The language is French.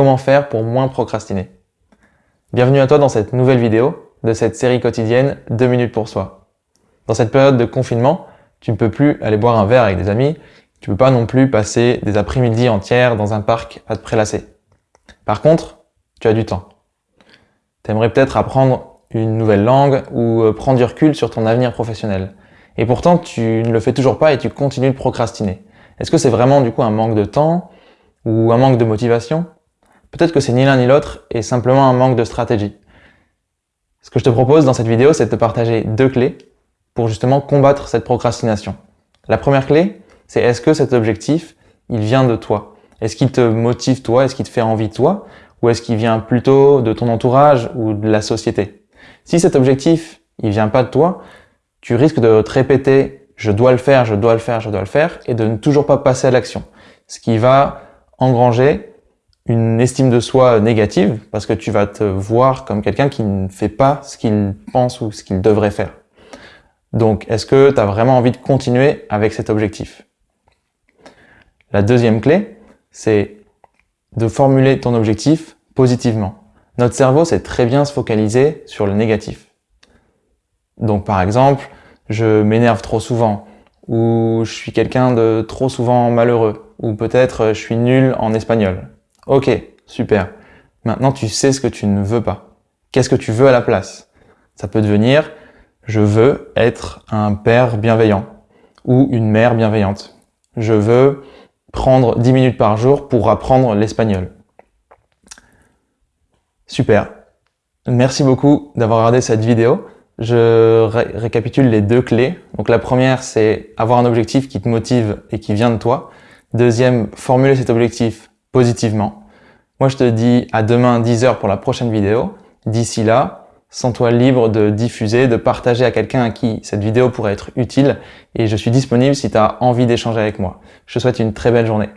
Comment faire pour moins procrastiner Bienvenue à toi dans cette nouvelle vidéo de cette série quotidienne 2 minutes pour soi. Dans cette période de confinement, tu ne peux plus aller boire un verre avec des amis, tu ne peux pas non plus passer des après-midi entières dans un parc à te prélasser. Par contre, tu as du temps. Tu aimerais peut-être apprendre une nouvelle langue ou euh, prendre du recul sur ton avenir professionnel. Et pourtant, tu ne le fais toujours pas et tu continues de procrastiner. Est-ce que c'est vraiment du coup un manque de temps ou un manque de motivation? Peut-être que c'est ni l'un ni l'autre et simplement un manque de stratégie. Ce que je te propose dans cette vidéo, c'est de te partager deux clés pour justement combattre cette procrastination. La première clé, c'est est-ce que cet objectif, il vient de toi? Est-ce qu'il te motive toi? Est-ce qu'il te fait envie toi? Ou est-ce qu'il vient plutôt de ton entourage ou de la société? Si cet objectif, il vient pas de toi, tu risques de te répéter « je dois le faire, je dois le faire, je dois le faire » et de ne toujours pas passer à l'action. Ce qui va engranger une estime de soi négative parce que tu vas te voir comme quelqu'un qui ne fait pas ce qu'il pense ou ce qu'il devrait faire. Donc, est-ce que tu as vraiment envie de continuer avec cet objectif? La deuxième clé, c'est de formuler ton objectif positivement. Notre cerveau sait très bien se focaliser sur le négatif. Donc par exemple, je m'énerve trop souvent, ou je suis quelqu'un de trop souvent malheureux, ou peut-être je suis nul en espagnol. Ok, super. Maintenant, tu sais ce que tu ne veux pas. Qu'est-ce que tu veux à la place? Ça peut devenir « je veux être un père bienveillant » ou une mère bienveillante. Je veux prendre 10 minutes par jour pour apprendre l'espagnol. Super. Merci beaucoup d'avoir regardé cette vidéo. Je récapitule les deux clés. Donc la première, c'est avoir un objectif qui te motive et qui vient de toi. Deuxième, formuler cet objectif positivement. Moi, je te dis à demain 10h pour la prochaine vidéo. D'ici là, sens-toi libre de diffuser, de partager à quelqu'un à qui cette vidéo pourrait être utile et je suis disponible si tu as envie d'échanger avec moi. Je te souhaite une très belle journée.